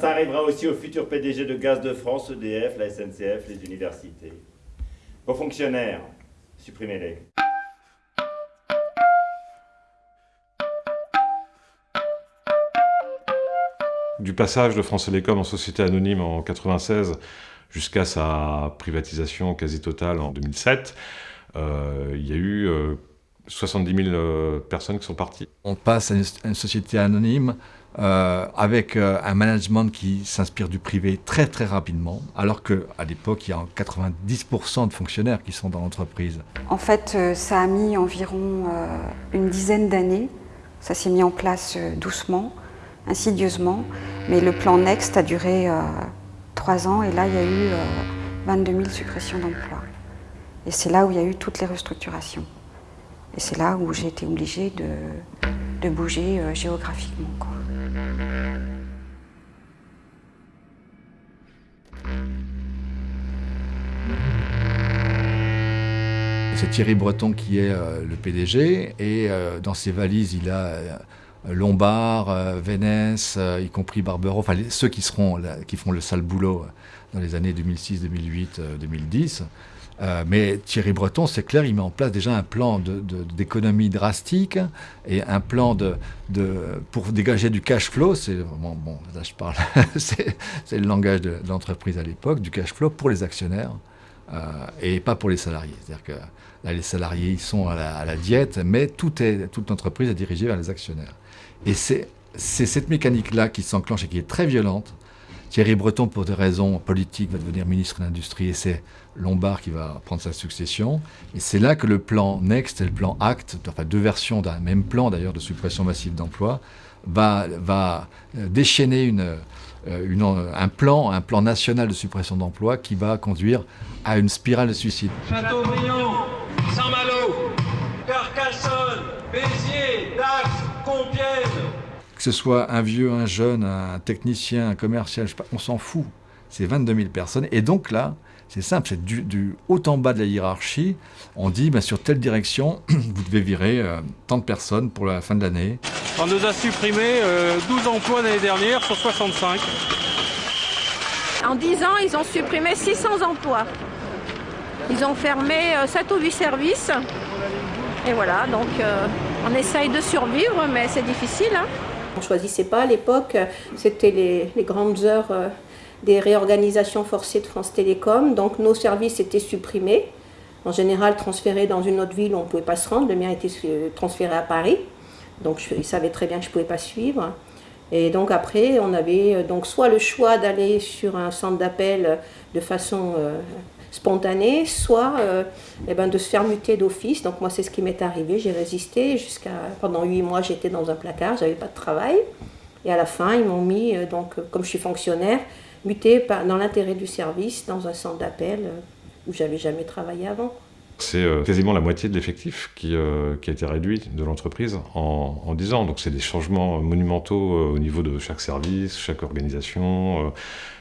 Ça arrivera aussi aux futurs PDG de Gaz de France, EDF, la SNCF, les universités. Vos fonctionnaires, supprimez-les. Du passage de France Télécom en société anonyme en 96 jusqu'à sa privatisation quasi totale en 2007, euh, il y a eu 70 euh, 000 euh, personnes qui sont parties. On passe à une, société anonyme avec un management qui s'inspire du privé très très rapidement, alors qu'à l'époque, il y a 90% de fonctionnaires qui sont dans l'entreprise. En fait, ça a mis environ une dizaine d'années. Ça s'est mis en place doucement, insidieusement, mais le plan Next a duré trois ans et là il y a eu 22 000 suppressions d'emplois. Et c'est là où il y a eu toutes les restructurations. Et c'est là où j'ai été obligée de, bouger euh, géographiquement. C'est Thierry Breton qui est euh, le PDG et euh, dans ses valises il a Lombard, Vénès, y compris Barbero, enfin ceux qui, qui font le sale boulot dans les années 2006, 2008, 2010. Mais Thierry Breton, c'est clair, il met en place déjà un plan d'économie drastique et un plan de, pour dégager du cash flow. C'est bon, bon, là je parle, c'est le langage de, l'entreprise à l'époque, du cash flow pour les actionnaires euh, et pas pour les salariés. C'est-à-dire que là, les salariés, ils sont à la, diète, mais tout est, toute l'entreprise est dirigée vers les actionnaires. Et c'est cette mécanique-là qui s'enclenche et qui est très violente. Thierry Breton, pour des raisons politiques, va devenir ministre de l'Industrie et c'est Lombard qui va prendre sa succession. Et c'est là que le plan Next et le plan ACT, enfin deux versions d'un même plan d'ailleurs de suppression massive d'emplois, va, euh, déchaîner euh, un plan, un plan national de suppression d'emplois qui va conduire à une spirale de suicide. Que ce soit un vieux, un jeune, un technicien, un commercial, on s'en fout. C'est 22 000 personnes. Et donc là, c'est simple, c'est du, haut en bas de la hiérarchie. On dit, bah, sur telle direction, vous devez virer euh, tant de personnes pour la fin de l'année. On nous a supprimé 12 euh, emplois l'année dernière sur 65. En 10 ans, ils ont supprimé 600 emplois. Ils ont fermé 7 euh, ou 8 services. Et voilà, donc on essaye de survivre, mais c'est difficile. Hein. Choisissait pas à l'époque, c'était les, grandes heures euh, des réorganisations forcées de France Télécom, donc nos services étaient supprimés, en général transférés dans une autre ville on ne pouvait pas se rendre, le mien était transféré à Paris, donc ils savaient très bien que je ne pouvais pas suivre. Et donc après, on avait euh, donc soit le choix d'aller sur un centre d'appel de façon euh, spontanée, soit euh, eh ben, de se faire muter d'office. Donc moi, c'est ce qui m'est arrivé. J'ai résisté jusqu'à pendant huit mois. J'étais dans un placard, j'avais pas de travail. Et à la fin, ils m'ont mis, euh, donc comme je suis fonctionnaire, muté dans l'intérêt du service dans un centre d'appel euh, où j'avais jamais travaillé avant. C'est quasiment la moitié de l'effectif qui, a été réduit de l'entreprise en, en, 10 ans. Donc c'est des changements monumentaux au niveau de chaque service, chaque organisation,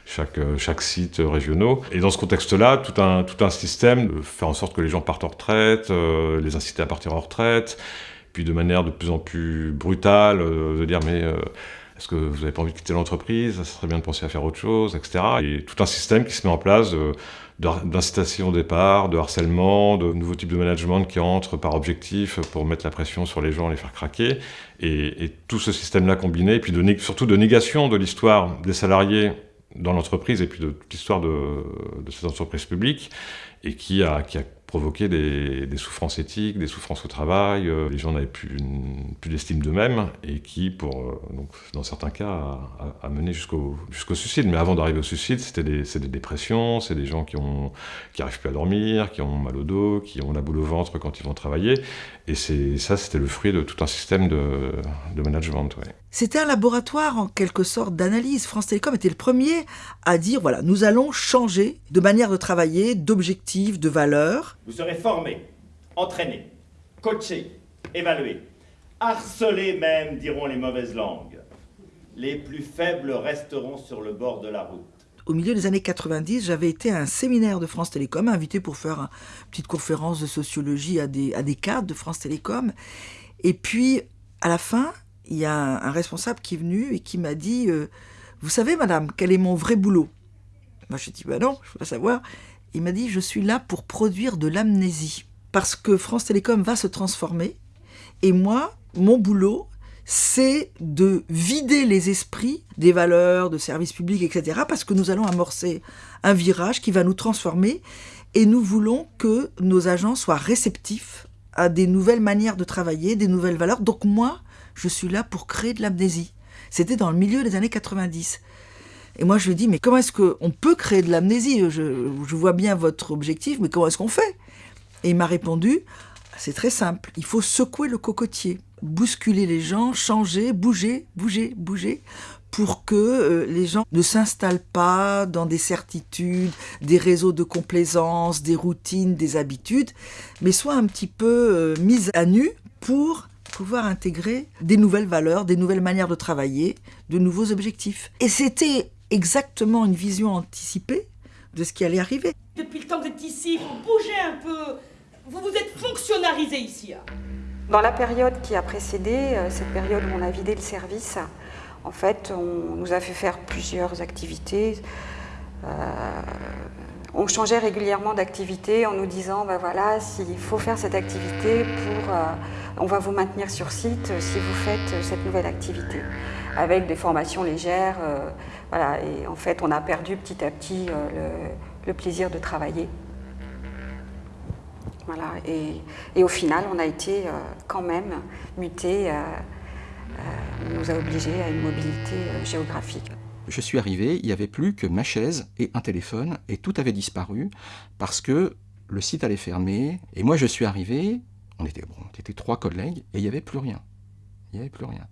chaque, euh, chaque site régionaux. Et dans ce contexte-là, tout un, tout un système de faire en sorte que les gens partent en retraite, euh, les inciter à partir en retraite, puis de manière de plus en plus brutale, euh, de dire mais est-ce que vous n'avez pas envie de quitter l'entreprise? Ça serait bien de penser à faire autre chose, etc. Et tout un système qui se met en place d'incitation au départ, de harcèlement, de nouveaux types de management qui entrent par objectif pour mettre la pression sur les gens, les faire craquer. Et, tout ce système-là combiné, et puis surtout de négation de l'histoire des salariés dans l'entreprise et puis de toute l'histoire de, cette entreprise publique et qui a, qui a provoquer des, souffrances éthiques, des souffrances au travail, euh, les gens n'avaient plus, plus d'estime d'eux-mêmes, et qui, pour, euh, donc, dans certains cas, a, mené jusqu'au jusqu'au suicide. Mais avant d'arriver au suicide, c'était des, des, dépressions, c'est des gens qui n'arrivent qui plus à dormir, qui ont mal au dos, qui ont la boule au ventre quand ils vont travailler, et ça, c'était le fruit de tout un système de, de management. C'était un laboratoire en quelque sorte d'analyse. France Télécom était le premier à dire, voilà, nous allons changer de manière de travailler, d'objectifs, de valeurs. Vous serez formé, entraîné, coaché, évalué, harcelé même, diront les mauvaises langues. Les plus faibles resteront sur le bord de la route. Au milieu des années 90, j'avais été à un séminaire de France Télécom, invité pour faire une petite conférence de sociologie à des, à des cadres de France Télécom. Et puis, à la fin, il y a un, responsable qui est venu et qui m'a dit euh, Vous savez, madame, quel est mon vrai boulot? Moi, je dis Bah non, je veux pas savoir. Il m'a dit Je suis là pour produire de l'amnésie. Parce que France Télécom va se transformer. Et moi, mon boulot, c'est de vider les esprits des valeurs, de services publics, etc. Parce que nous allons amorcer un virage qui va nous transformer. Et nous voulons que nos agents soient réceptifs à des nouvelles manières de travailler, des nouvelles valeurs. Donc moi, je suis là pour créer de l'amnésie. C'était dans le milieu des années 90. Et moi, je lui dit, mais comment est-ce qu'on peut créer de l'amnésie? Je, vois bien votre objectif, mais comment est-ce qu'on fait? Et il m'a répondu, c'est très simple, il faut secouer le cocotier, bousculer les gens, changer, bouger, bouger, bouger, pour que euh, les gens ne s'installent pas dans des certitudes, des réseaux de complaisance, des routines, des habitudes, mais soient un petit peu euh, mises à nu pour pouvoir intégrer des nouvelles valeurs, des nouvelles manières de travailler, de nouveaux objectifs. Et c'était exactement une vision anticipée de ce qui allait arriver. Depuis le temps que vous êtes ici, vous bougez un peu. Vous vous êtes fonctionnalisé ici. hein. Dans la période qui a précédé, euh, cette période où on a vidé le service, en fait, on nous a fait faire plusieurs activités. Euh, on changeait régulièrement d'activité en nous disant, ben voilà, s'il faut faire cette activité euh, on va vous maintenir sur site euh, si vous faites euh, cette nouvelle activité, avec des formations légères, voilà. Et en fait, on a perdu petit à petit le, plaisir de travailler. Voilà. Et, au final, on a été quand même muté. on nous a obligés à une mobilité géographique. Je suis arrivé, il n'y avait plus que ma chaise et un téléphone, et tout avait disparu parce que le site allait fermer. Et moi, je suis arrivé, on était, trois collègues, et il n'y avait plus rien. Il n'y avait plus rien.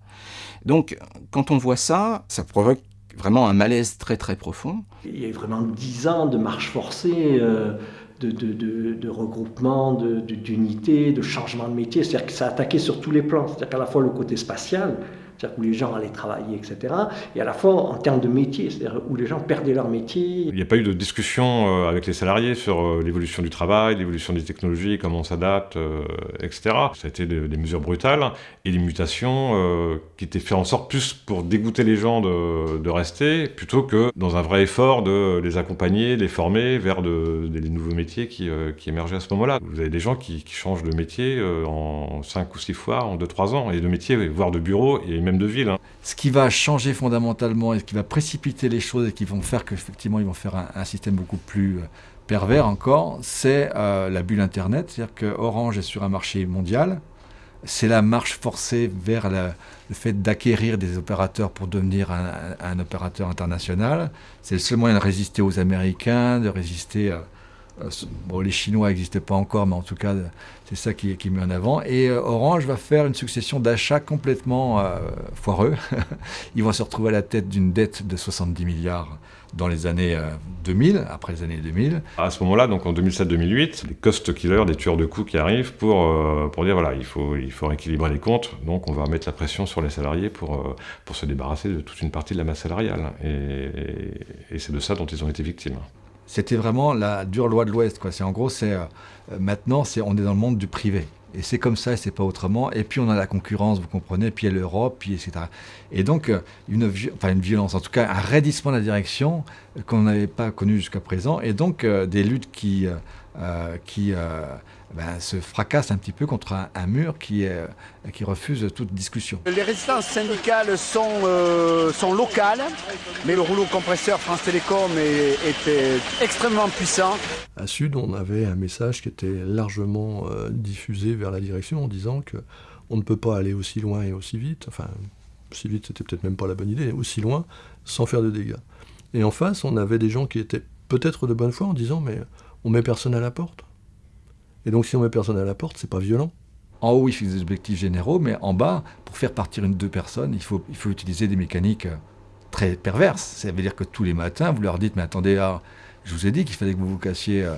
Donc, quand on voit ça, ça provoque vraiment un malaise très très profond. Il y a eu vraiment dix ans de marche forcée, euh, de, de, de, regroupement, d'unité, de, changement de métier. C'est-à-dire que ça a attaqué sur tous les plans. C'est-à-dire qu'à la fois le côté spatial, c'est-à-dire où les gens allaient travailler, etc., et à la fois en termes de métier, c'est-à-dire où les gens perdaient leur métier. Il n'y a pas eu de discussion euh, avec les salariés sur euh, l'évolution du travail, l'évolution des technologies, comment on s'adapte, euh, etc. Ça a été des, mesures brutales et des mutations qui étaient faites en sorte plus pour dégoûter les gens de, rester, plutôt que dans un vrai effort de les accompagner, les former vers de, des nouveaux métiers qui, émergeaient à ce moment-là. Vous avez des gens qui, changent de métier en 5 ou 6 fois, en 2-3 ans, et de métier, voire de bureau, et de ville. hein. Ce qui va changer fondamentalement et ce qui va précipiter les choses et qui vont faire qu'effectivement ils vont faire un, système beaucoup plus euh, pervers encore, c'est euh, la bulle Internet. C'est-à-dire que Orange est sur un marché mondial. C'est la marche forcée vers le fait d'acquérir des opérateurs pour devenir un, opérateur international. C'est le seul moyen de résister aux Américains, de résister. euh, bon, les Chinois n'existaient pas encore, mais en tout cas, euh, c'est ça qui, qui est mis en avant. Et euh, Orange va faire une succession d'achats complètement euh, foireux. Ils vont se retrouver à la tête d'une dette de 70 milliards dans les années euh, 2000, après les années 2000. À ce moment-là, donc en 2007-2008, les cost killers, des tueurs de coûts qui arrivent pour, euh, pour dire voilà, il faut, il faut rééquilibrer les comptes, donc on va mettre la pression sur les salariés pour, euh, pour se débarrasser de toute une partie de la masse salariale. Et c'est de ça dont ils ont été victimes. C'était vraiment la dure loi de l'Ouest. C'est en gros, c'est euh, maintenant, c'est on est dans le monde du privé. Et c'est comme ça, et c'est pas autrement. Et puis on a la concurrence, vous comprenez. Puis il y a l'Europe, puis etc. Et donc euh, une, violence, en tout cas un raidissement de la direction euh, qu'on n'avait pas connu jusqu'à présent. Et donc des luttes qui qui ben, se fracassent un petit peu contre un, un mur qui euh, qui refuse toute discussion. Les résistances syndicales sont, euh, sont locales, mais le rouleau compresseur France Télécom euh, extrêmement puissant. À Sud, on avait un message qui était largement euh, diffusé vers la direction en disant que on ne peut pas aller aussi loin et aussi vite. Enfin, aussi vite, c'était peut-être même pas la bonne idée, aussi loin, sans faire de dégâts. Et en face, on avait des gens qui étaient peut-être de bonne foi en disant mais on met personne à la porte. Et donc si on met personne à la porte, c'est pas violent. En haut, il fixe des objectifs généraux, mais en bas, pour faire partir une deux personnes, il faut, il faut utiliser des mécaniques euh, très perverses. Ça veut dire que tous les matins, vous leur dites, mais attendez, ah, je vous ai dit qu'il fallait que vous vous cassiez euh,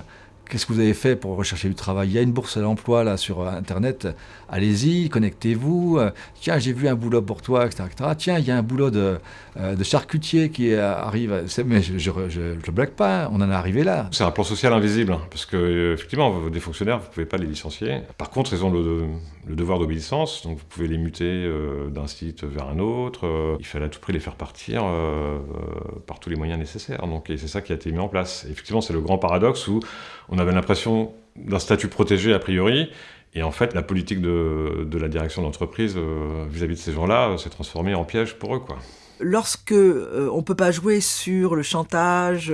qu'est-ce que vous avez fait pour rechercher du travail? Il y a une bourse à l'emploi là sur Internet. Allez-y, connectez-vous. Tiens, j'ai vu un boulot pour toi, etc. Tiens, il y a un boulot de, de charcutier qui arrive. Mais je ne blague pas, on en est arrivé là. C'est un plan social invisible, hein, parce que effectivement, des fonctionnaires, vous ne pouvez pas les licencier. Par contre, ils ont le, le devoir d'obéissance, donc vous pouvez les muter d'un site vers un autre. il fallait à tout prix les faire partir par tous les moyens nécessaires. Donc, et c'est ça qui a été mis en place. effectivement, c'est le grand paradoxe où on avait l'impression d'un statut protégé a priori, et en fait, la politique de, la direction d'entreprise euh, vis-à-vis de ces gens-là euh, s'est transformée en piège pour eux. Quoi. Lorsque euh, on ne peut pas jouer sur le chantage,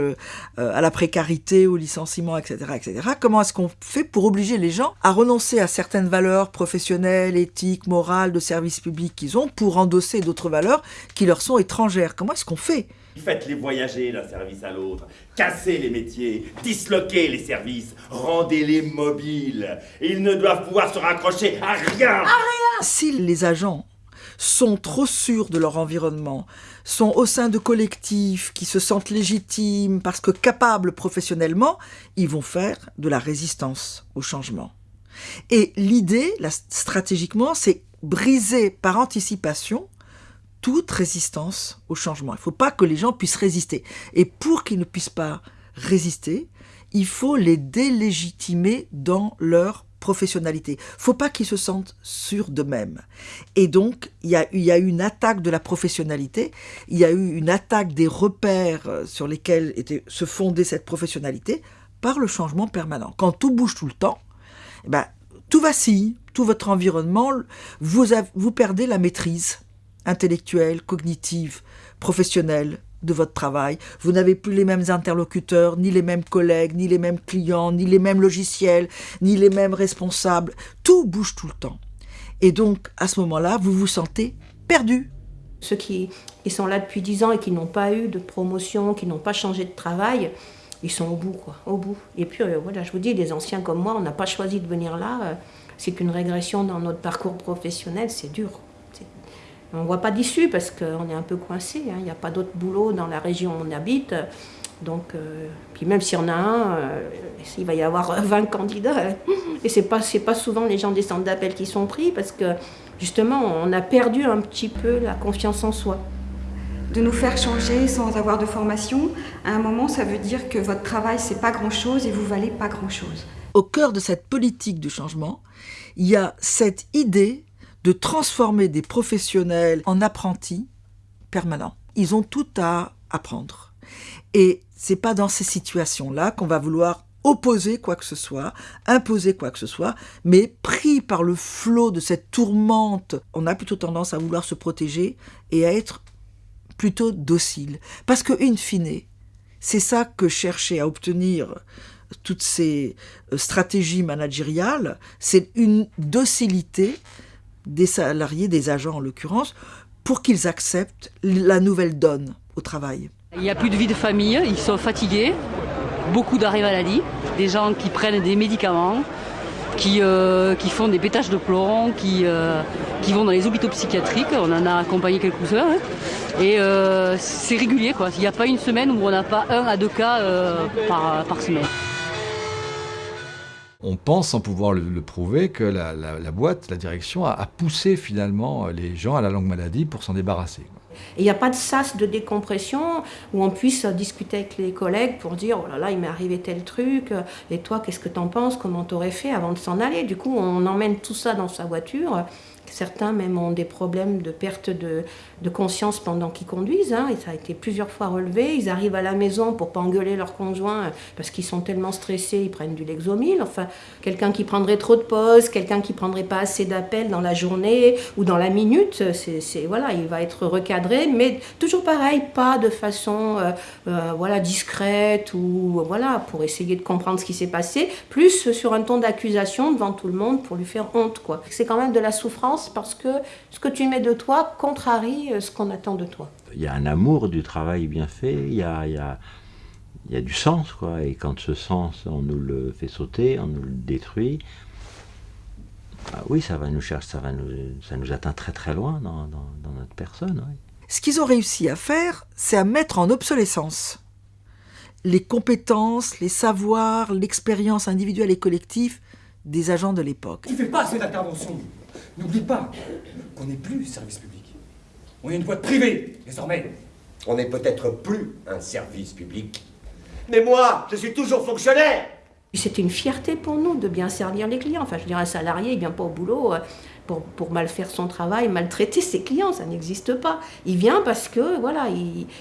à la précarité, au licenciement, etc., etc., comment est-ce qu'on fait pour obliger les gens à renoncer à certaines valeurs professionnelles, éthiques, morales, de service public qu'ils ont pour endosser d'autres valeurs qui leur sont étrangères? Comment est-ce qu'on fait? Faites-les voyager d'un service à l'autre, cassez les métiers, disloquez les services, rendez-les mobiles. Ils ne doivent pouvoir se raccrocher à rien. À rien Si les agents sont trop sûrs de leur environnement, sont au sein de collectifs qui se sentent légitimes parce que capables professionnellement, ils vont faire de la résistance au changement. Et l'idée, stratégiquement, c'est briser par anticipation toute résistance au changement. Il ne faut pas que les gens puissent résister. Et pour qu'ils ne puissent pas résister, il faut les délégitimer dans leur professionnalité. Il faut pas qu'ils se sentent sûrs d'eux-mêmes. Et donc, il y, a, il y a eu une attaque de la professionnalité, il y a eu une attaque des repères euh, sur lesquels était, se fondait cette professionnalité par le changement permanent. Quand tout bouge tout le temps, eh ben, tout vacille, tout votre environnement, vous, vous perdez la maîtrise intellectuelle, cognitive, professionnelle de votre travail. Vous n'avez plus les mêmes interlocuteurs, ni les mêmes collègues, ni les mêmes clients, ni les mêmes logiciels, ni les mêmes responsables. Tout bouge tout le temps. Et donc, à ce moment-là, vous vous sentez perdu. Ceux qui, sont là depuis 10 ans et qui n'ont pas eu de promotion, qui n'ont pas changé de travail, ils sont au bout, quoi, au bout. Et puis, euh, voilà, je vous dis, les anciens comme moi, on n'a pas choisi de venir là. Euh, c'est qu'une régression dans notre parcours professionnel, c'est dur. On ne voit pas d'issue parce qu'on est un peu coincé. Hein. Il n'y a pas d'autre boulot dans la région où on habite. Donc, euh, puis même s'il y en a un, euh, il va y avoir 20 candidats. Hein. Et ce n'est pas, pas souvent les gens des centres d'appel qui sont pris parce que justement, on a perdu un petit peu la confiance en soi. De nous faire changer sans avoir de formation, à un moment, ça veut dire que votre travail, c'est pas grand-chose et vous valez pas grand-chose. Au cœur de cette politique du changement, il y a cette idée de transformer des professionnels en apprentis permanents. Ils ont tout à apprendre. Et c'est pas dans ces situations-là qu'on va vouloir opposer quoi que ce soit, imposer quoi que ce soit, mais pris par le flot de cette tourmente, on a plutôt tendance à vouloir se protéger et à être plutôt docile. Parce que, in fine, c'est ça que cherchaient à obtenir toutes ces euh, stratégies managériales, c'est une docilité des salariés, des agents en l'occurrence, pour qu'ils acceptent la nouvelle donne au travail. Il n'y a plus de vie de famille, ils sont fatigués, beaucoup d'arrêts maladie, des gens qui prennent des médicaments, qui, euh, qui font des pétages de plomb, qui, euh, qui vont dans les hôpitaux psychiatriques, on en a accompagné quelques-uns, hein. et euh, c'est régulier, quoi. il n'y a pas une semaine où on n'a pas un à deux cas par, par semaine on pense, sans pouvoir le, prouver, que la, boîte, la direction, a, poussé finalement les gens à la longue maladie pour s'en débarrasser. Il n'y a pas de sas de décompression où on puisse discuter avec les collègues pour dire oh là là, il m'est arrivé tel truc, et toi, qu'est-ce que t'en penses, comment t'aurais fait avant de s'en aller? Du coup, on emmène tout ça dans sa voiture Certains même ont des problèmes de perte de, conscience pendant qu'ils conduisent. Hein, et ça a été plusieurs fois relevé. Ils arrivent à la maison pour pas engueuler leur conjoint parce qu'ils sont tellement stressés, ils prennent du Lexomil. Enfin, quelqu'un qui prendrait trop de pauses, quelqu'un qui prendrait pas assez d'appels dans la journée ou dans la minute, c'est voilà, il va être recadré, mais toujours pareil, pas de façon euh, euh, voilà discrète ou voilà pour essayer de comprendre ce qui s'est passé, plus sur un ton d'accusation devant tout le monde pour lui faire honte quoi. C'est quand même de la souffrance parce que ce que tu mets de toi contrarie euh, ce qu'on attend de toi. Il y a un amour du travail bien fait, il y a, il y a, il y a du sens, quoi. Et quand ce sens, on nous le fait sauter, on nous le détruit, bah oui, ça va nous chercher, ça, va nous, ça nous atteint très très loin dans, dans, notre personne. Ce qu'ils ont réussi à faire, c'est à mettre en obsolescence les compétences, les savoirs, l'expérience individuelle et collective des agents de l'époque. Tu fais pas assez d'intervention. N'oublie pas qu'on n'est plus service public. On est une boîte privée, désormais. On n'est peut-être plus un service public. Mais moi, je suis toujours fonctionnaire C'était une fierté pour nous de bien servir les clients. Enfin, je dirais, un salarié, il vient pas au boulot euh, pour, mal faire son travail, maltraiter ses clients, ça n'existe pas. Il vient parce que, voilà,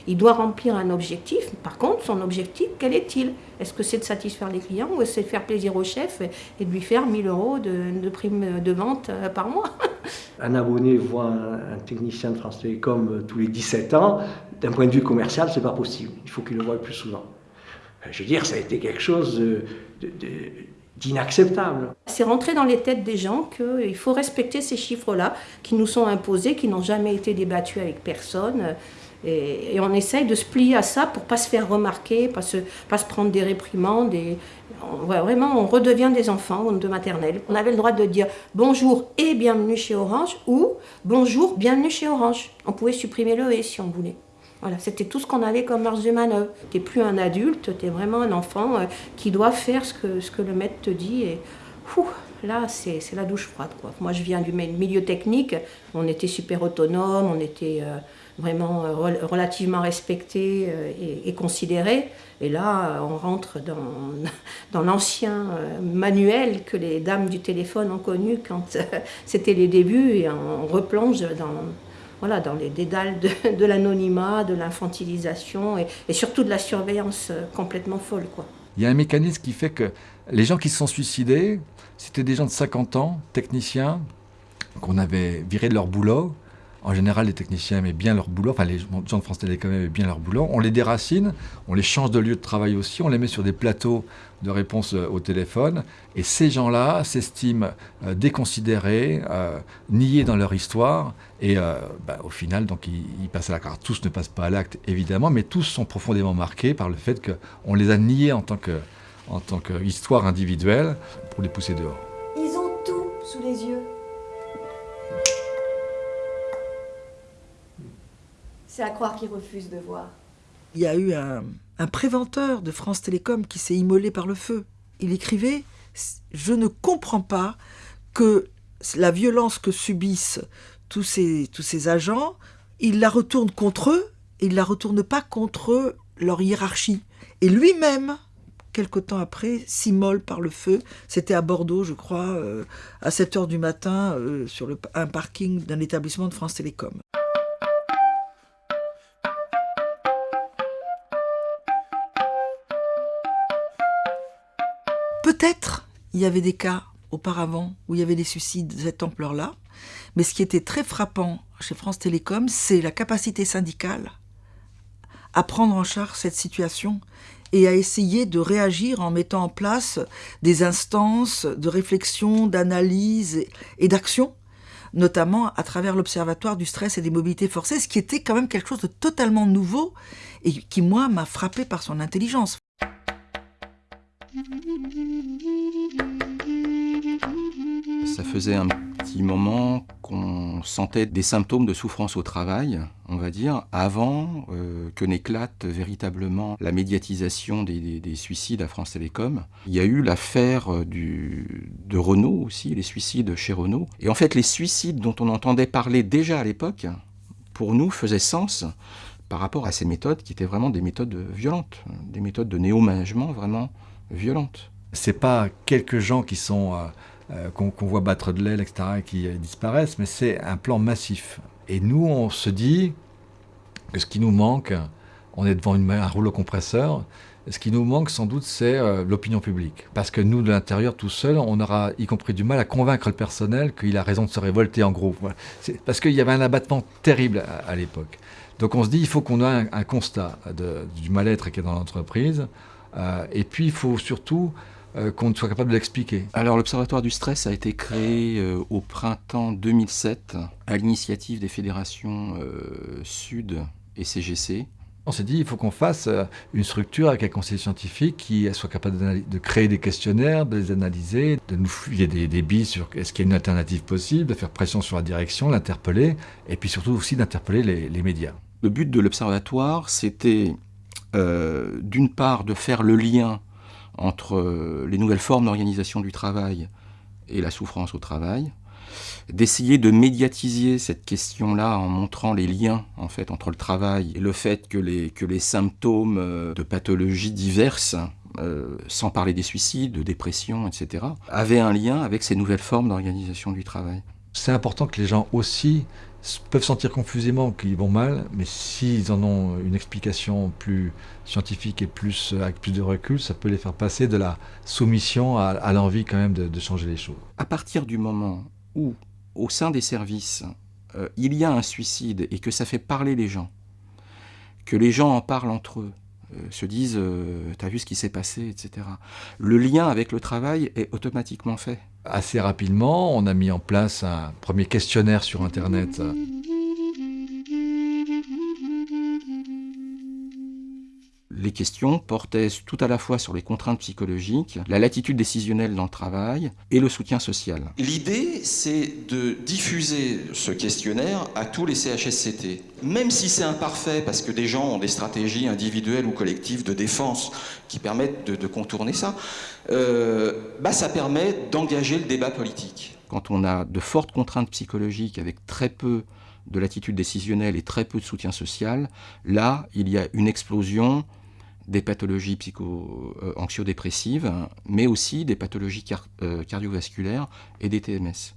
il, doit remplir un objectif. Par contre, son objectif, quel est-il? Est-ce que c'est de satisfaire les clients ou est-ce de faire plaisir au chef et de lui faire 1000 euros de, prime de vente euh, par mois? Un abonné voit un, un technicien de France Télécom euh, tous les 17 ans. D'un point de vue commercial, c'est pas possible. Il faut qu'il le voie plus souvent. Je veux dire, ça a été quelque chose d'inacceptable. C'est rentré dans les têtes des gens qu'il faut respecter ces chiffres-là qui nous sont imposés, qui n'ont jamais été débattus avec personne. Et, et, on essaye de se plier à ça pour pas se faire remarquer, pas se, pas se prendre des réprimandes. On, vraiment, on redevient des enfants de maternelle. On avait le droit de dire bonjour et bienvenue chez Orange ou bonjour, bienvenue chez Orange. On pouvait supprimer le et si on voulait. Voilà, c'était tout ce qu'on avait comme marge de. Tu n'es plus un adulte, tu es vraiment un enfant euh, qui doit faire ce que, le maître te dit. Et là, c'est la douche froide. Moi, je viens du milieu technique. On était super autonome, on était euh, vraiment euh, relativement respecté et, et, considéré. Et là, on rentre dans, dans l'ancien manuel que les dames du téléphone ont connu quand c'était les débuts et on replonge dans voilà, dans les dédales de, l'anonymat, de l'infantilisation et, et, surtout de la surveillance complètement folle. Quoi. Il y a un mécanisme qui fait que les gens qui se sont suicidés, c'était des gens de 50 ans, techniciens, qu'on avait virés de leur boulot. En général, les techniciens aimaient bien leur boulot, enfin les gens de France Télécom aimaient bien leur boulot. On les déracine, on les change de lieu de travail aussi, on les met sur des plateaux de réponse au téléphone. Et ces gens-là s'estiment euh, déconsidérés, euh, niés dans leur histoire. Et euh, bah, au final, donc, ils, ils, passent à l'acte. Alors, tous ne passent pas à l'acte, évidemment, mais tous sont profondément marqués par le fait qu'on les a niés en tant que en tant qu'histoire individuelle pour les pousser dehors. Ils ont tout sous les yeux. C'est à croire qu'ils refusent de voir. Il y a eu un, préventeur de France Télécom qui s'est immolé par le feu. Il écrivait Je ne comprends pas que la violence que subissent tous ces, agents, ils la retournent contre eux et ils la retournent pas contre leur hiérarchie. Et lui-même, quelque temps après, s'immole par le feu. C'était à Bordeaux, je crois, euh, à 7 heures du matin, euh, sur un parking d'un établissement de France Télécom. Peut-être il y avait des cas auparavant où il y avait des suicides de cette ampleur-là, mais ce qui était très frappant chez France Télécom, c'est la capacité syndicale à prendre en charge cette situation et à essayer de réagir en mettant en place des instances de réflexion, d'analyse et d'action, notamment à travers l'Observatoire du stress et des mobilités forcées, ce qui était quand même quelque chose de totalement nouveau et qui, moi, m'a frappé par son intelligence. Ça faisait un petit moment qu'on sentait des symptômes de souffrance au travail, on va dire, avant euh, que n'éclate véritablement la médiatisation des, des, des, suicides à France Télécom. Il y a eu l'affaire de Renault aussi, les suicides chez Renault. Et en fait, les suicides dont on entendait parler déjà à l'époque, pour nous, faisaient sens par rapport à ces méthodes qui étaient vraiment des méthodes violentes, des méthodes de néo-management vraiment violentes. C'est pas quelques gens qui sont... Euh euh, qu'on qu voit battre de l'aile, etc., et qui euh, disparaissent, mais c'est un plan massif. Et nous, on se dit que ce qui nous manque, on est devant une, un rouleau compresseur, ce qui nous manque sans doute, c'est l'opinion publique. Parce que nous, de l'intérieur, tout seul, on aura y compris du mal à convaincre le personnel qu'il a raison de se révolter en gros. Voilà. Parce qu'il y avait un abattement terrible à, l'époque. Donc on se dit, il faut qu'on ait un, un constat de, du mal-être qui est dans l'entreprise. Euh, et puis, il faut surtout euh, qu'on soit capable de l'expliquer. Alors l'Observatoire du stress a été créé euh, au printemps 2007 à l'initiative des fédérations Sud et CGC. On s'est dit il faut qu'on fasse une structure avec un conseil scientifique qui soit capable de créer des questionnaires, de les analyser, de nous filer des, des billes sur est-ce qu'il y a une alternative possible, de faire pression sur la direction, l'interpeller, et puis surtout aussi d'interpeller les, les médias. Le but de l'Observatoire, c'était euh, d'une part, de faire le lien entre euh, les nouvelles formes d'organisation du travail et la souffrance au travail, d'essayer de médiatiser cette question-là en montrant les liens en fait entre le travail et le fait que les, que les symptômes euh, de pathologies diverses, sans parler des suicides, de dépression, etc., avaient un lien avec ces nouvelles formes d'organisation du travail. C'est important que les gens aussi peuvent sentir confusément qu'ils vont mal, mais s'ils en ont une explication plus scientifique et plus, avec plus de recul, ça peut les faire passer de la soumission à, l'envie quand même de, changer les choses. À partir du moment où, au sein des services, euh, il y a un suicide et que ça fait parler les gens, que les gens en parlent entre eux, euh, se disent euh, T'as vu ce qui s'est passé, etc. Le lien avec le travail est automatiquement fait. Assez rapidement, on a mis en place un premier questionnaire sur Internet. Les questions portaient tout à la fois sur les contraintes psychologiques, la latitude décisionnelle dans le travail et le soutien social. L'idée, c'est de diffuser ce questionnaire à tous les CHSCT. Même si c'est imparfait, parce que des gens ont des stratégies individuelles ou collectives de défense qui permettent de, de contourner ça, euh, bah, ça permet d'engager le débat politique. Quand on a de fortes contraintes psychologiques avec très peu de latitude décisionnelle et très peu de soutien social, là, il y a une explosion des pathologies psycho-anxiodépressives, mais aussi des pathologies euh, cardiovasculaires et des TMS.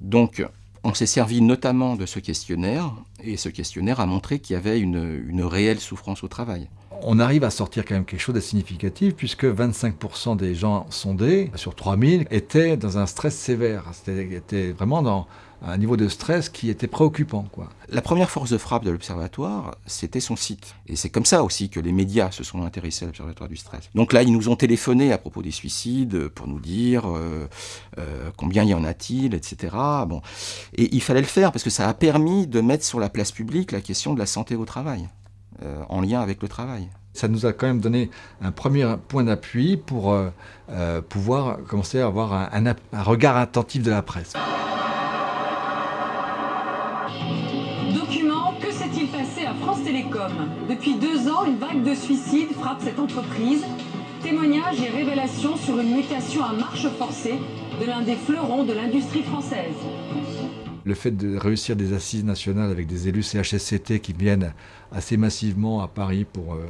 Donc, on s'est servi notamment de ce questionnaire, et ce questionnaire a montré qu'il y avait une, réelle souffrance au travail. On arrive à sortir quand même quelque chose de significatif, puisque 25% des gens sondés, sur 3000, étaient dans un stress sévère. C'était vraiment dans un niveau de stress qui était préoccupant. La première force de frappe de l'Observatoire, c'était son site. Et c'est comme ça aussi que les médias se sont intéressés à l'Observatoire du stress. Donc là, ils nous ont téléphoné à propos des suicides pour nous dire euh, euh, combien y en a-t-il, etc. Bon. Et il fallait le faire parce que ça a permis de mettre sur la place publique la question de la santé au travail, euh, en lien avec le travail. Ça nous a quand même donné un premier point d'appui pour euh, euh, pouvoir commencer à avoir un, un, un regard attentif de la presse. Télécom? Depuis deux ans, une vague de suicides frappe cette entreprise. Témoignages et révélations sur une mutation à marche forcée de l'un des fleurons de l'industrie française. Le fait de réussir des assises nationales avec des élus CHSCT qui viennent assez massivement à Paris pour euh,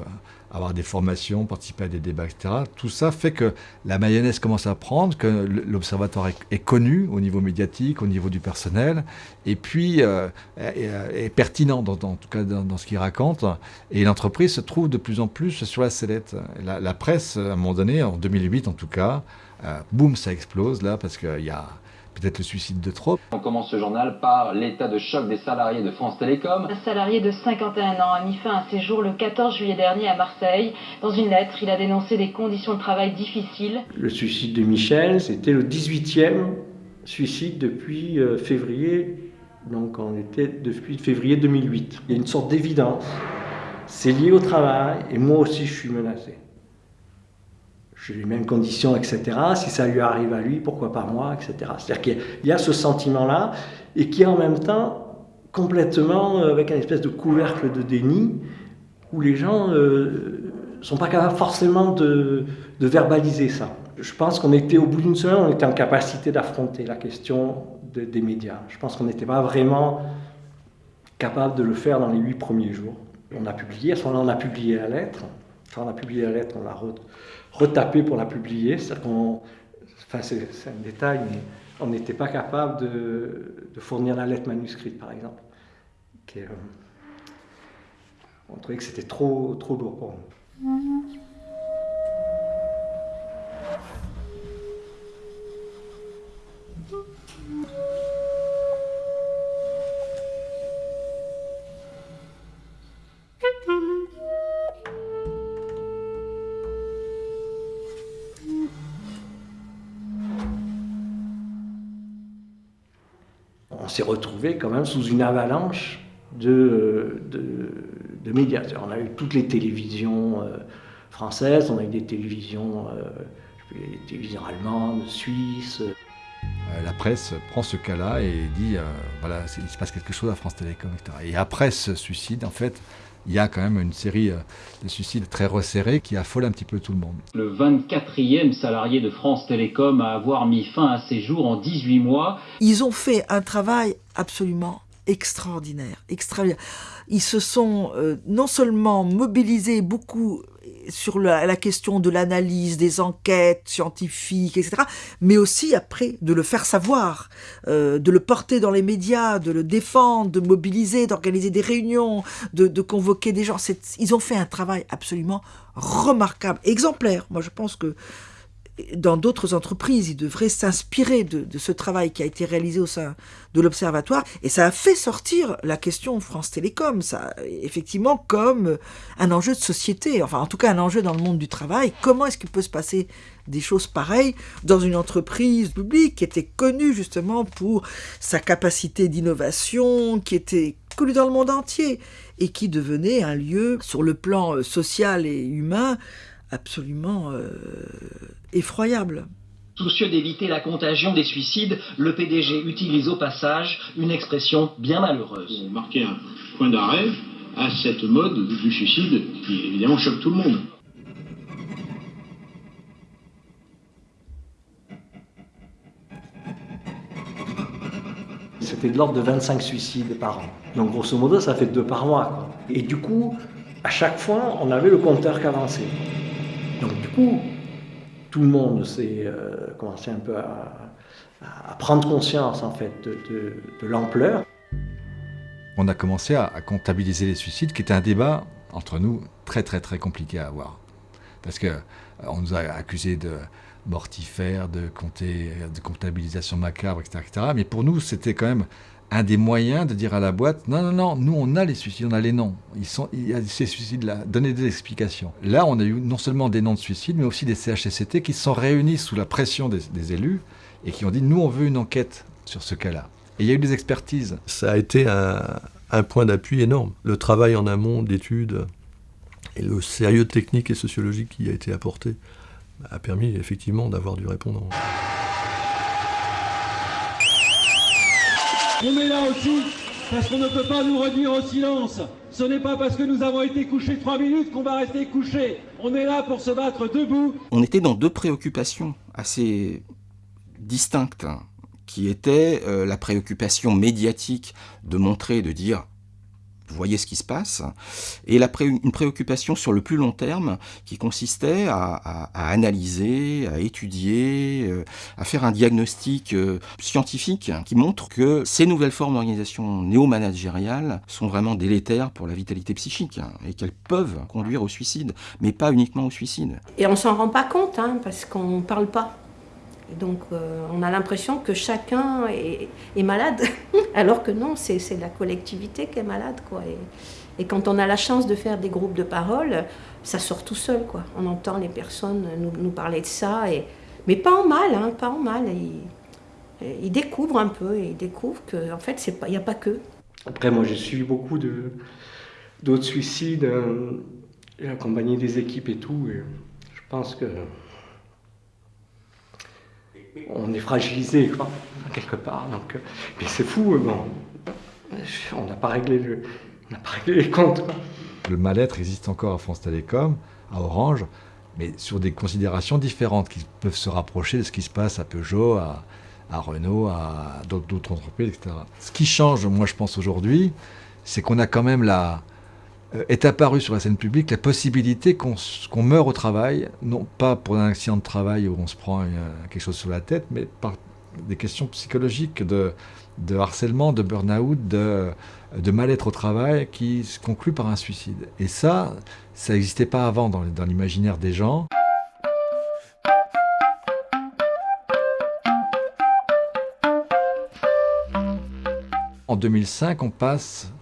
avoir des formations, participer à des débats, etc. Tout ça fait que la mayonnaise commence à prendre, que l'observatoire est, connu au niveau médiatique, au niveau du personnel, et puis euh, est, pertinent dans, en tout cas dans, ce qu'il raconte. Et l'entreprise se trouve de plus en plus sur la sellette. La, la, presse, à un moment donné, en 2008 en tout cas, euh, boum, ça explose là parce qu'il y a peut-être le suicide de trop. On commence ce journal par l'état de choc des salariés de France Télécom. Un salarié de 51 ans a mis fin à ses jours le 14 juillet dernier à Marseille. Dans une lettre, il a dénoncé des conditions de travail difficiles. Le suicide de Michel, c'était le 18e suicide depuis euh, février, donc on était depuis février 2008. Il y a une sorte d'évidence, c'est lié au travail et moi aussi je suis menacé j'ai les mêmes conditions, etc. Si ça lui arrive à lui, pourquoi pas moi, etc. C'est-à-dire qu'il y a ce sentiment-là, et qui est en même temps complètement avec un espèce de couvercle de déni, où les gens ne euh, sont pas capables forcément de, verbaliser ça. Je pense qu'on était, au bout d'une semaine, on était en capacité d'affronter la question de, des médias. Je pense qu'on n'était pas vraiment capable de le faire dans les huit premiers jours. On a publié, à ce moment-là, on a publié la lettre. Quand on a publié la lettre, on l'a retapé pour la publier. Enfin c'est, un détail, mais on n'était pas capable de, fournir la lettre manuscrite, par exemple. Euh, on trouvait que c'était trop, trop lourd pour nous. Quand même sous une avalanche de, de, médias. On a eu toutes les télévisions euh, françaises, on a eu des télévisions, euh, télévisions allemandes, suisses. La presse prend ce cas-là et dit, euh, voilà, il se passe quelque chose à France Télécom, etc. Et après ce suicide, en fait, il y a quand même une série euh, de suicides très resserrés qui affolent un petit peu tout le monde. Le 24e salarié de France Télécom à avoir mis fin à ses jours en 18 mois. Ils ont fait un travail absolument extraordinaire, extraordinaire. Ils se sont euh, non seulement mobilisés beaucoup sur la, question de l'analyse, des enquêtes scientifiques, etc., mais aussi après de le faire savoir, euh, de le porter dans les médias, de le défendre, de mobiliser, d'organiser des réunions, de, de convoquer des gens. Ils ont fait un travail absolument remarquable, exemplaire. Moi, je pense que dans d'autres entreprises, ils devraient s'inspirer de, ce travail qui a été réalisé au sein de l'Observatoire. Et ça a fait sortir la question France Télécom, ça, effectivement, comme un enjeu de société, enfin en tout cas un enjeu dans le monde du travail. Comment est-ce qu'il peut se passer des choses pareilles dans une entreprise publique qui était connue justement pour sa capacité d'innovation, qui était connue dans le monde entier et qui devenait un lieu sur le plan euh, social et humain absolument euh, effroyable. Soucieux d'éviter la contagion des suicides, le PDG utilise au passage une expression bien malheureuse. marquer un point d'arrêt à cette mode du suicide qui évidemment choque tout le monde. C'était de l'ordre de 25 suicides par an. Donc grosso modo, ça fait deux par mois. quoi. Et du coup, à chaque fois, on avait le compteur qui avançait. Donc du coup, tout le monde s'est euh, commencé un peu à, prendre conscience en fait de, l'ampleur. On a commencé à, à comptabiliser les suicides, qui était un débat entre nous très très très compliqué à avoir. Parce que euh, on nous a accusés de mortifères, de, compter, de comptabilisation macabre, etc., etc. Mais pour nous, c'était quand même un des moyens de dire à la boîte non, non, non, nous on a les suicides, on a les noms. Ils sont, il y a ces suicides-là, donnez des explications. Là, on a eu non seulement des noms de suicides, mais aussi des CHSCT qui se sont réunis sous la pression des, élus et qui ont dit nous on veut une enquête sur ce cas-là. Et il y a eu des expertises. Ça a été un, un point d'appui énorme. Le travail en amont d'études et le sérieux technique et sociologique qui a été apporté a permis effectivement d'avoir du répondant. On est là aussi parce qu'on ne peut pas nous réduire au silence. Ce n'est pas parce que nous avons été couchés trois minutes qu'on va rester couchés. On est là pour se battre debout. On était dans deux préoccupations assez distinctes, hein, qui étaient euh, la préoccupation médiatique de montrer, de dire vous voyez ce qui se passe, et la une préoccupation sur le plus long terme qui consistait à, analyser, à étudier, euh, à faire un diagnostic euh, scientifique qui montre que ces nouvelles formes d'organisation néo-managériale sont vraiment délétères pour la vitalité psychique et qu'elles peuvent conduire au suicide, mais pas uniquement au suicide. Et on s'en rend pas compte, hein, parce qu'on ne parle pas. Donc euh, on a l'impression que chacun est, malade, alors que non, c'est la collectivité qui est malade. Quoi. Et, quand on a la chance de faire des groupes de parole, ça sort tout seul. Quoi. On entend les personnes nous, parler de ça, et, mais pas en mal, hein, pas en mal. Ils, ils découvrent un peu, ils découvrent qu'en en fait, il n'y a pas que. Après, moi, j'ai suivi beaucoup d'autres suicides, euh, j'ai accompagné des équipes et tout, et je pense que on est fragilisé, quoi, quelque part. Donc, euh, mais c'est fou, euh, bon, on n'a pas réglé pas réglé les comptes. quoi. Le mal-être existe encore à France Télécom, à Orange, mais sur des considérations différentes qui peuvent se rapprocher de ce qui se passe à Peugeot, à, à Renault, à d'autres entreprises, etc. Ce qui change, moi je pense aujourd'hui, c'est qu'on a quand même la, est apparue sur la scène publique la possibilité qu'on qu'on meure au travail, non pas pour un accident de travail où on se prend euh, quelque chose sur la tête, mais par des questions psychologiques de, de harcèlement, de burn-out, de, de mal-être au travail qui se conclut par un suicide. Et ça, ça n'existait pas avant dans, l'imaginaire des gens. En 2005, on passe euh,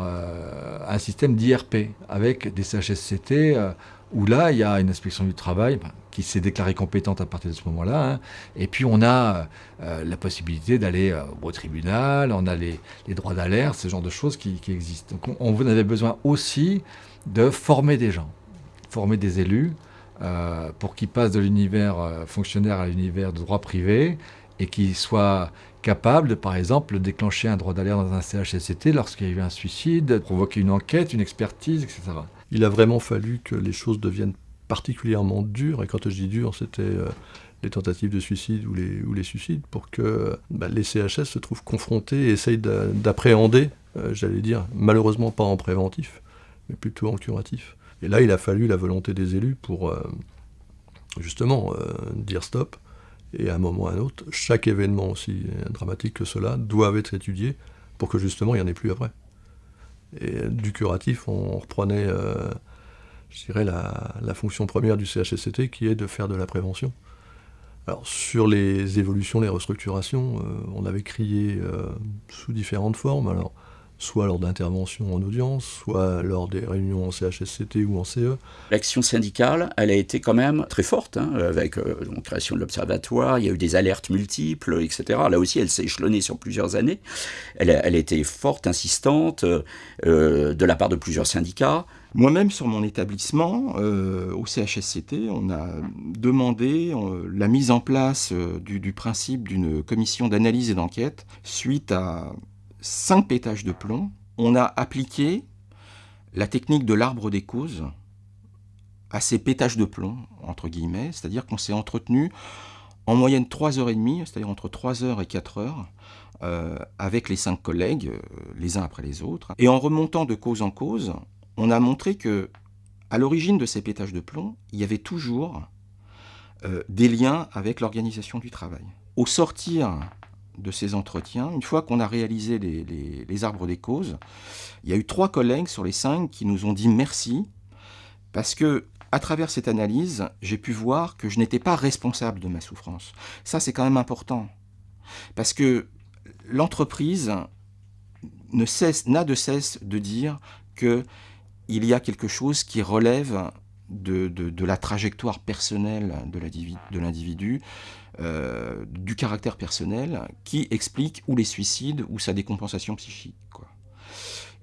un système d'IRP avec des CHSCT euh, où là, il y a une inspection du travail ben, qui s'est déclarée compétente à partir de ce moment-là. hein. Et puis, on a euh, la possibilité d'aller euh, au tribunal, on a les, les droits d'alerte, ce genre de choses qui, existent. Donc, on, avait besoin aussi de former des gens, former des élus euh, pour qu'ils passent de l'univers euh, fonctionnaire à l'univers de droit privé et qu'ils soient capable de, par exemple, déclencher un droit d'alerte dans un CHSCT lorsqu'il y a eu un suicide, provoquer une enquête, une expertise, etc. Il a vraiment fallu que les choses deviennent particulièrement dures, et quand je dis dur, c'était euh, les tentatives de suicide ou les, ou les suicides, pour que bah, les CHS se trouvent confrontés et essayent d'appréhender, euh, j'allais dire, malheureusement pas en préventif, mais plutôt en curatif. Et là, il a fallu la volonté des élus pour euh, justement dire stop, et à un moment ou à un autre, chaque événement aussi dramatique que cela doit être étudié pour que justement il n'y en ait plus après. Et du curatif, on reprenait, euh, je dirais, la, fonction première du CHSCT qui est de faire de la prévention. Alors sur les évolutions, les restructurations, euh, on avait crié euh, sous différentes formes. Soit lors d'interventions en audience, soit lors des réunions en CHSCT ou en CE. L'action syndicale, elle a été quand même très forte, hein, avec euh, la création de l'observatoire, il y a eu des alertes multiples, etc. Là aussi, elle s'est échelonnée sur plusieurs années. Elle, a été forte, insistante, euh, de la part de plusieurs syndicats. Moi-même, sur mon établissement, euh, au CHSCT, on a demandé la mise en place du principe d'une commission d'analyse et d'enquête suite à 5 pétages de plomb, on a appliqué la technique de l'arbre des causes à ces pétages de plomb, entre guillemets, c'est-à-dire qu'on s'est entretenu en moyenne 3 heures et demie, c'est-à-dire entre 3 heures et 4 heures, euh, avec les cinq collègues, euh, les uns après les autres. Et en remontant de cause en cause, on a montré que, à l'origine de ces pétages de plomb, il y avait toujours euh, des liens avec l'organisation du travail. Au sortir de ces entretiens, une fois qu'on a réalisé les, arbres des causes, il y a eu trois collègues sur les cinq qui nous ont dit merci, parce que à travers cette analyse, j'ai pu voir que je n'étais pas responsable de ma souffrance. Ça, c'est quand même important. Parce que l'entreprise ne cesse, n'a de cesse de dire qu'il y a quelque chose qui relève de, la trajectoire personnelle de l'individu, euh, du caractère personnel, qui explique ou les suicides ou sa décompensation psychique.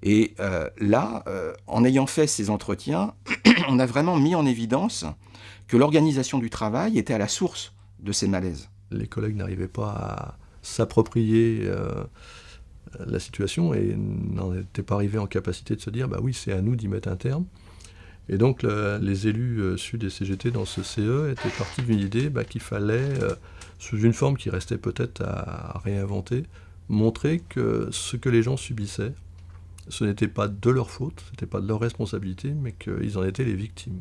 Et euh, là, euh, en ayant fait ces entretiens, on a vraiment mis en évidence que l'organisation du travail était à la source de ces malaises. Les collègues n'arrivaient pas à s'approprier la situation et n'en étaient pas arrivés en capacité de se dire bah oui, c'est à nous d'y mettre un terme. Et donc les élus euh, Sud et CGT dans ce CE étaient partis d'une idée bah, qu'il fallait, euh, sous une forme qui restait peut-être à, réinventer, montrer que ce que les gens subissaient, ce n'était pas de leur faute, ce n'était pas de leur responsabilité, mais qu'ils en étaient les victimes.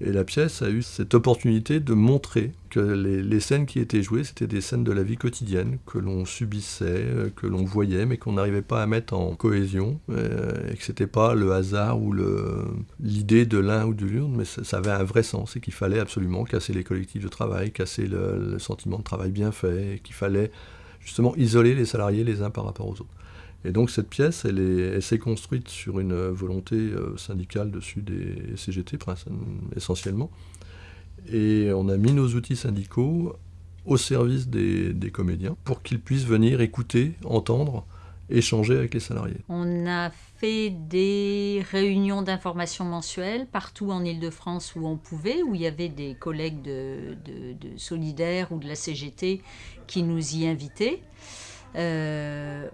Et la pièce a eu cette opportunité de montrer que les, scènes qui étaient jouées, c'était des scènes de la vie quotidienne, que l'on subissait, euh, que l'on voyait, mais qu'on n'arrivait pas à mettre en cohésion, euh, et que c'était pas le hasard ou l'idée de l'un ou de l'autre, mais ça, avait un vrai sens, et qu'il fallait absolument casser les collectifs de travail, casser le, le sentiment de travail bien fait, et qu'il fallait justement isoler les salariés les uns par rapport aux autres. Et donc cette pièce, elle, s'est construite sur une volonté euh, syndicale dessus des CGT essentiellement. Et on a mis nos outils syndicaux au service des, comédiens pour qu'ils puissent venir écouter, entendre, échanger avec les salariés. On a fait des réunions d'information mensuelles partout en Ile-de-France où on pouvait, où il y avait des collègues de, de, Solidaires ou de la CGT qui nous y invitaient. Euh,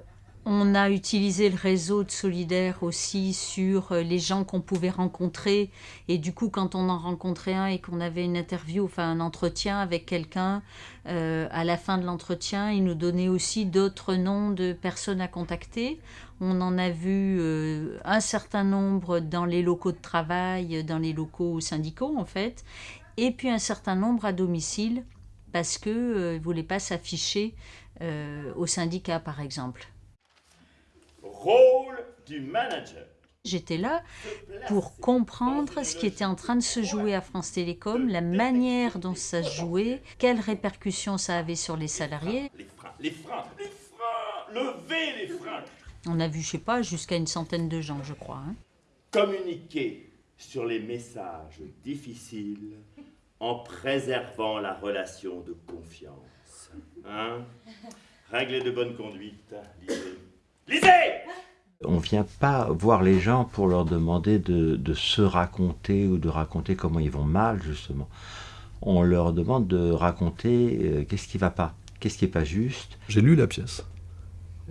on a utilisé le réseau de solidaires aussi sur euh, les gens qu'on pouvait rencontrer. Et du coup, quand on en rencontrait un et qu'on avait une interview, enfin un entretien avec quelqu'un, euh, à la fin de l'entretien, il nous donnait aussi d'autres noms de personnes à contacter. On en a vu euh, un certain nombre dans les locaux de travail, dans les locaux syndicaux en fait, et puis un certain nombre à domicile parce qu'ils ne voulaient pas s'afficher au syndicat par exemple rôle du manager. J'étais là pour comprendre ce qui était en train de se jouer à France Télécom, la manière dont ça se jouait, quelles répercussions ça avait sur les salariés. Les freins, les freins, les freins, levez les freins. On a vu, je sais pas, jusqu'à une centaine de gens, je crois. Hein. Communiquer sur les messages difficiles en préservant la relation de confiance. Hein Règles de bonne conduite, lisez. Lisez on ne vient pas voir les gens pour leur demander de, se raconter ou de raconter comment ils vont mal, justement. On leur demande de raconter euh, qu'est-ce qui va pas, Qu'est-ce qui n'est pas juste J'ai lu la pièce.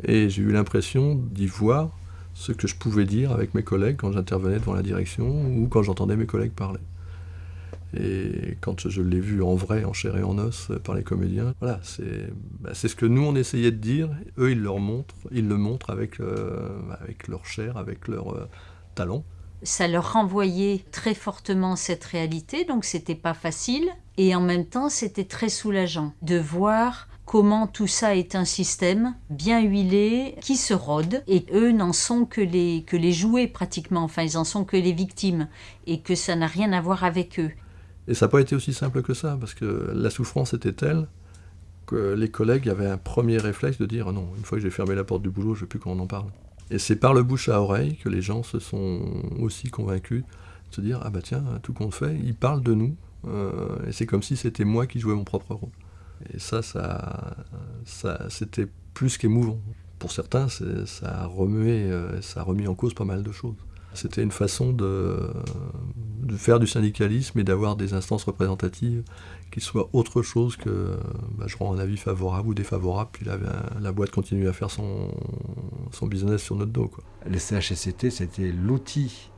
Et j'ai eu l'impression d'y voir ce que je pouvais dire avec mes collègues quand j'intervenais devant la direction ou quand j'entendais mes collègues parler. Et quand je l'ai vu en vrai, en chair et en os par les comédiens, voilà, c'est bah, ce que nous on essayait de dire. Eux ils leur montrent, ils le montrent avec, euh, avec leur chair, avec leur euh, talent. Ça leur renvoyait très fortement cette réalité, donc c'était pas facile. Et en même temps, c'était très soulageant de voir comment tout ça est un système bien huilé qui se rôde et eux n'en sont que les, que les jouets pratiquement, enfin ils en sont que les victimes et que ça n'a rien à voir avec eux. Et ça n'a pas été aussi simple que ça parce que la souffrance était telle que les collègues avaient un premier réflexe de dire non, une fois que j'ai fermé la porte du boulot, je ne veux plus qu'on en parle. Et c'est par le bouche à oreille que les gens se sont aussi convaincus de se dire ah bah tiens, tout compte fait, ils parlent de nous, euh, et c'est comme si c'était moi qui jouais mon propre rôle. Et ça, ça, ça c'était plus qu'émouvant. Pour certains, ça a remué, euh, ça a remis en cause pas mal de choses. C'était une façon de, faire du syndicalisme et d'avoir des instances représentatives qui soient autre chose que bah, je rends un avis favorable ou défavorable, puis la, boîte continue à faire son, business sur notre dos. Quoi. Le CHSCT, c'était l'outil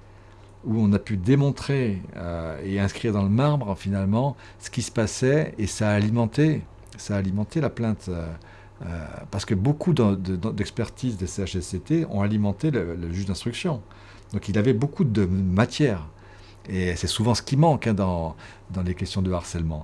où on a pu démontrer euh, et inscrire dans le marbre finalement ce qui se passait et ça a alimenté, ça a alimenté la plainte. Euh, euh, parce que beaucoup d'expertises des CHSCT ont alimenté le juge d'instruction. Donc il avait beaucoup de matière. Et c'est souvent ce qui manque hein, dans, dans les questions de harcèlement.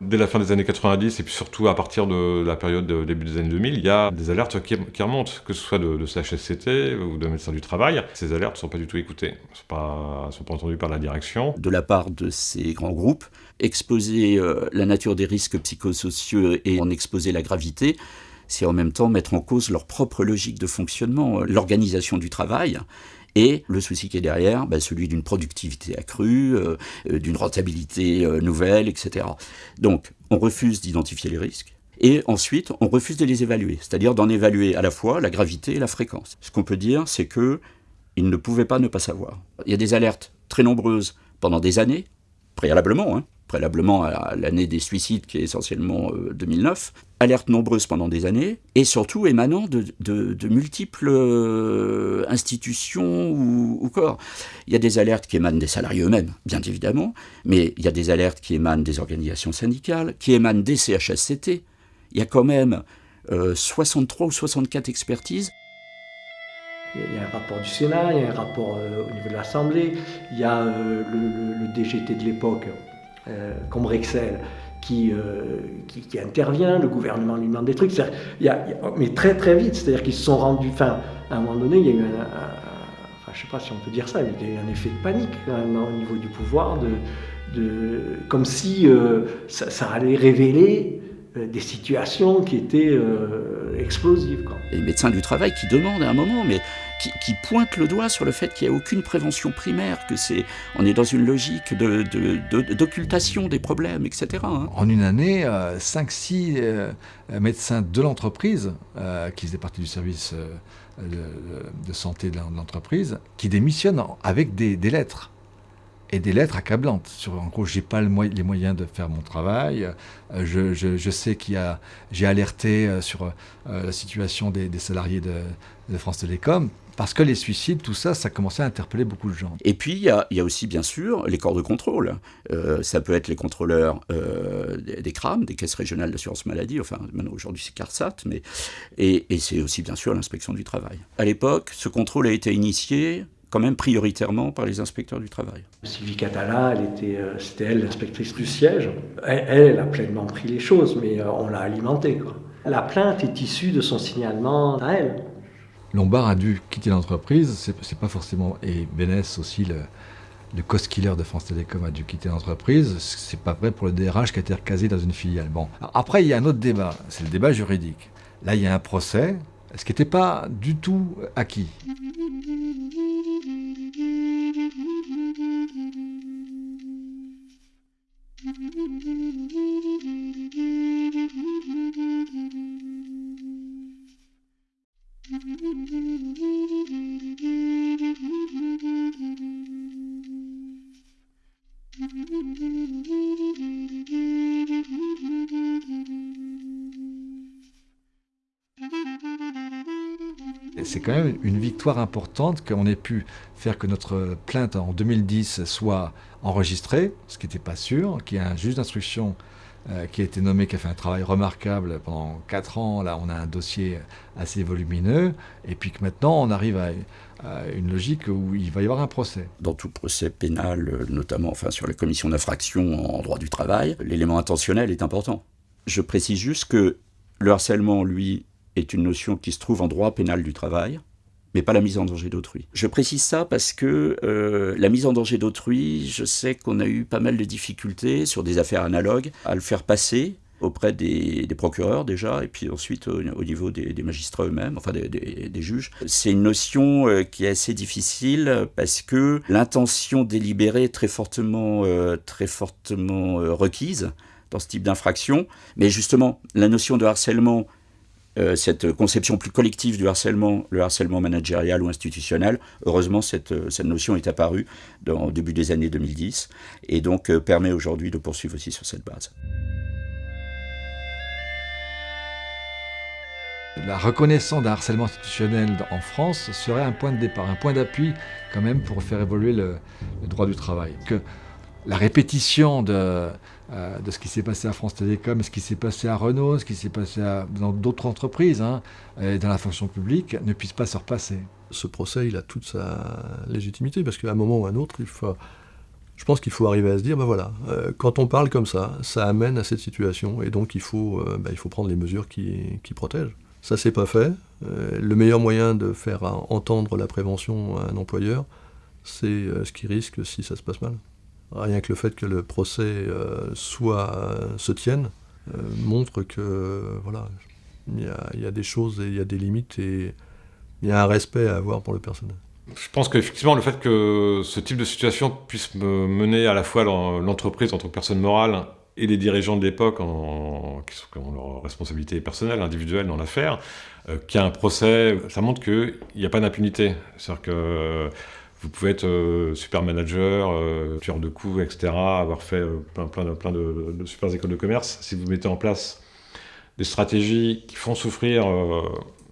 Dès la fin des années 90 et puis surtout à partir de la période de début des années 2000, il y a des alertes qui, remontent, que ce soit de, de, CHSCT ou de médecins du travail. Ces alertes ne sont pas du tout écoutées, ne sont, sont pas, entendues par la direction. De la part de ces grands groupes, exposer euh, la nature des risques psychosociaux et en exposer la gravité, c'est en même temps mettre en cause leur propre logique de fonctionnement, l'organisation du travail. Et le souci qui est derrière, bah, celui d'une productivité accrue, euh, euh, d'une rentabilité euh, nouvelle, etc. Donc, on refuse d'identifier les risques. Et ensuite, on refuse de les évaluer, c'est-à-dire d'en évaluer à la fois la gravité et la fréquence. Ce qu'on peut dire, c'est que ils ne pouvaient pas ne pas savoir. Il y a des alertes très nombreuses pendant des années, préalablement, hein, préalablement à l'année des suicides qui est essentiellement 2009, euh, alertes nombreuses pendant des années, et surtout émanant de, multiples euh, institutions ou, corps. Il y a des alertes qui émanent des salariés eux-mêmes, bien évidemment, mais il y a des alertes qui émanent des organisations syndicales, qui émanent des CHSCT. Il y a quand même 63 euh, ou 64 expertises il y a un rapport du Sénat, il y a un rapport au niveau de l'Assemblée, il y a le, DGT de l'époque euh, comme Rexel, qui, euh, qui, qui, intervient, le gouvernement lui demande des trucs, il y a, mais très très vite, c'est-à-dire qu'ils se sont rendus, enfin, à un moment donné, il y a eu un, enfin, je sais pas si on peut dire ça, mais il y a eu un effet de panique au niveau du pouvoir, de, comme si euh, ça, ça, allait révéler des situations qui étaient explosives. Quoi. Les médecins du travail qui demandent à un moment, mais qui, qui pointe le doigt sur le fait qu'il n'y a aucune prévention primaire, que c'est, on est dans une logique d'occultation de, de, des problèmes, etc. Hein. En une année, 5-6 euh, euh, médecins de l'entreprise, euh, qui faisaient partie du service euh, de, santé de l'entreprise, qui démissionnent avec des, lettres et des lettres accablantes. En gros, j'ai pas le les moyens de faire mon travail. Je, sais qu'il y a, j'ai alerté sur la situation des, salariés de, France Télécom. Parce que les suicides, tout ça, ça commençait à interpeller beaucoup de gens. Et puis, il y a, y a aussi, bien sûr, les corps de contrôle. Euh, ça peut être les contrôleurs euh, des, des, CRAM, des caisses régionales d'assurance maladie, enfin, maintenant aujourd'hui c'est CARSAT, mais, et, et c'est aussi, bien sûr, l'inspection du travail. À l'époque, ce contrôle a été initié quand même prioritairement par les inspecteurs du travail. Sylvie Catala, euh, c'était elle l'inspectrice du siège. Elle, elle, a pleinement pris les choses, mais euh, on l'a alimentée. Quoi. La plainte est issue de son signalement à elle. Lombard a dû quitter l'entreprise, c'est pas forcément... Et Bénès aussi, le, le cost killer de France Télécom a dû quitter l'entreprise. C'est pas vrai pour le DRH qui a été recasé dans une filiale. Bon, après il y a un autre débat, c'est le débat juridique. Là il y a un procès, ce qui n'était pas du tout acquis? C'est quand même une victoire importante qu'on ait pu faire que notre plainte en 2010 soit enregistrée, ce qui n'était pas sûr, qu'il y ait un juge d'instruction euh, qui a été nommé, qui a fait un travail remarquable pendant 4 ans. Là, on a un dossier assez volumineux. Et puis que maintenant, on arrive à, une logique où il va y avoir un procès. Dans tout procès pénal, notamment enfin, sur les commissions d'infraction en droit du travail, l'élément intentionnel est important. Je précise juste que le harcèlement, lui, est une notion qui se trouve en droit pénal du travail mais pas la mise en danger d'autrui. Je précise ça parce que euh, la mise en danger d'autrui, je sais qu'on a eu pas mal de difficultés sur des affaires analogues à le faire passer auprès des, procureurs déjà, et puis ensuite au, niveau des, magistrats eux-mêmes, enfin des, juges. C'est une notion euh, qui est assez difficile parce que l'intention délibérée est très fortement, euh, très fortement requise dans ce type d'infraction, mais justement la notion de harcèlement euh, cette conception plus collective du harcèlement, le harcèlement managérial ou institutionnel. Heureusement, cette, euh, cette notion est apparue dans, au début des années 2010 et donc euh, permet aujourd'hui de poursuivre aussi sur cette base. La reconnaissance d'un harcèlement institutionnel en France serait un point de départ, un point d'appui quand même pour faire évoluer le, le droit du travail. Que la répétition de, euh, de ce qui s'est passé à France Télécom, ce qui s'est passé à Renault, ce qui s'est passé dans d'autres entreprises, hein, et dans la fonction publique, ne puisse pas se repasser. Ce procès, il a toute sa légitimité, parce qu'à un moment ou à un autre, il faut, je pense qu'il faut arriver à se dire, ben voilà, euh, quand on parle comme ça, ça amène à cette situation, et donc il faut, euh, ben, il faut prendre les mesures qui, protègent. Ça, c'est pas fait. le meilleur moyen de faire entendre la prévention à un employeur, c'est ce qui risque si ça se passe mal. Rien que le fait que le procès euh, soit, euh, se tienne euh, montre que voilà, il y, a, des choses et il y a des limites et il y a un respect à avoir pour le personnel. Je pense qu'effectivement, le fait que ce type de situation puisse me mener à la fois l'entreprise en tant que personne morale et les dirigeants de l'époque qui, ont leur responsabilité personnelle, individuelle dans l'affaire, qu'il y a un procès, ça montre qu'il n'y a pas d'impunité. C'est-à-dire que vous pouvez être euh, super manager, euh, tueur de coups, etc., avoir fait euh, plein, plein, de, plein de, super écoles de commerce. Si vous mettez en place des stratégies qui font souffrir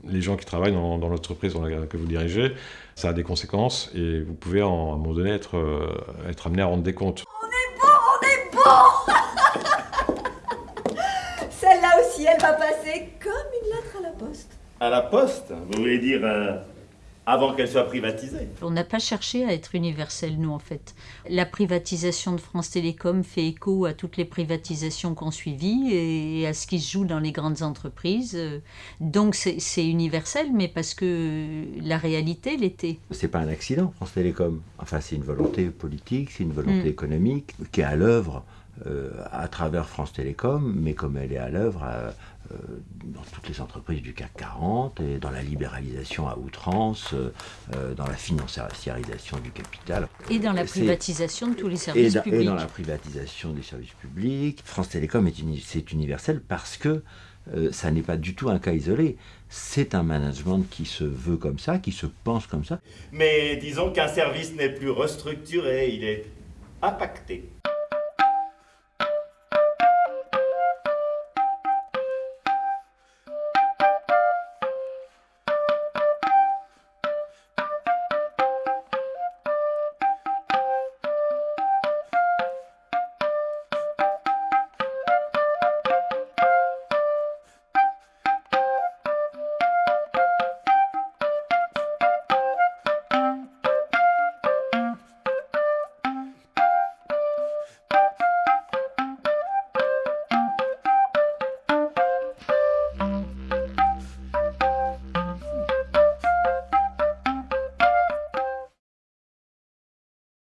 les gens qui travaillent dans, l'entreprise que vous dirigez, ça a des conséquences et vous pouvez à un moment donné être, être amené à rendre des comptes. On est bon, on est bon Celle-là aussi, elle va passer comme une lettre à la poste. À la poste? Vous voulez dire avant qu'elle soit privatisée. On n'a pas cherché à être universel, nous, en fait. La privatisation de France Télécom fait écho à toutes les privatisations qu'on suivit et à ce qui se joue dans les grandes entreprises. Donc c'est universel, mais parce que la réalité l'était. C'est pas un accident, France Télécom. Enfin, c'est une volonté politique, c'est une volonté mm. économique qui est à l'œuvre à travers France Télécom, mais comme elle est à l'œuvre euh, euh, dans toutes les entreprises du CAC 40 et dans la libéralisation à outrance, dans la financiarisation du capital. Et dans la privatisation de tous les services publics. Et dans la privatisation des services publics. France Télécom, c'est universel parce que ça n'est pas du tout un cas isolé. C'est un management qui se veut comme ça, qui se pense comme ça. Mais disons qu'un service n'est plus restructuré, il est impacté.